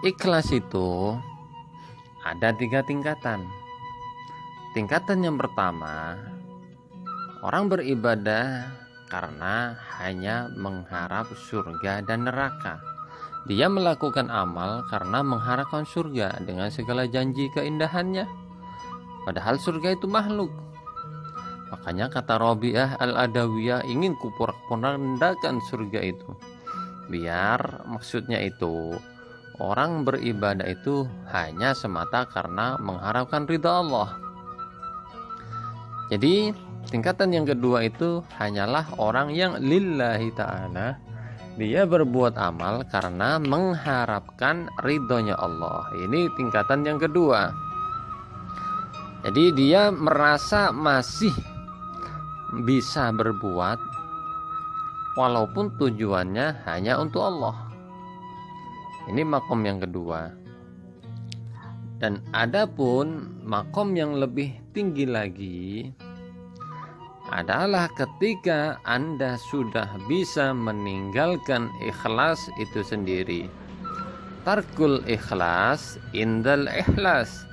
ikhlas itu ada tiga tingkatan. Tingkatan yang pertama orang beribadah karena hanya mengharap surga dan neraka. Dia melakukan amal karena mengharapkan surga dengan segala janji keindahannya. Padahal surga itu makhluk. Makanya kata Robiah al-Adawiyah ingin kupur surga itu. Biar maksudnya itu orang beribadah itu hanya semata karena mengharapkan ridha Allah. Jadi tingkatan yang kedua itu hanyalah orang yang lillahi ta'ala dia berbuat amal karena mengharapkan ridhonya Allah. Ini tingkatan yang kedua. Jadi dia merasa masih bisa berbuat walaupun tujuannya hanya untuk Allah. Ini makom yang kedua. Dan adapun makom yang lebih tinggi lagi adalah ketika Anda sudah bisa meninggalkan ikhlas itu sendiri. Tarkul ikhlas indal ikhlas.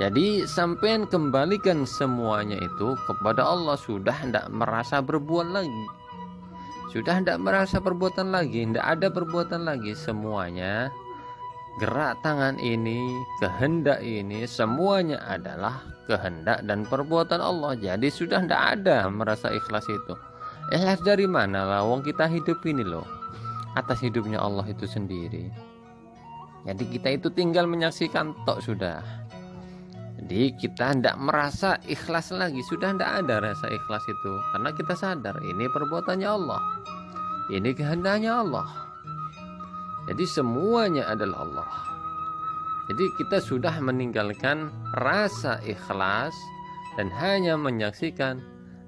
Jadi sampean kembalikan semuanya itu kepada Allah sudah tidak merasa berbuat lagi sudah tidak merasa perbuatan lagi tidak ada perbuatan lagi. Semuanya gerak tangan ini kehendak ini semuanya adalah kehendak dan perbuatan Allah. Jadi sudah tidak ada merasa ikhlas itu. Ikhlas dari mana lah? Wong kita hidup ini loh atas hidupnya Allah itu sendiri. Jadi kita itu tinggal menyaksikan tok sudah jadi kita tidak merasa ikhlas lagi. Sudah tidak ada rasa ikhlas itu. Karena kita sadar ini perbuatannya Allah. Ini kehendaknya Allah. Jadi semuanya adalah Allah. Jadi kita sudah meninggalkan rasa ikhlas dan hanya menyaksikan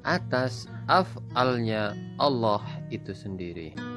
atas afalnya Allah itu sendiri.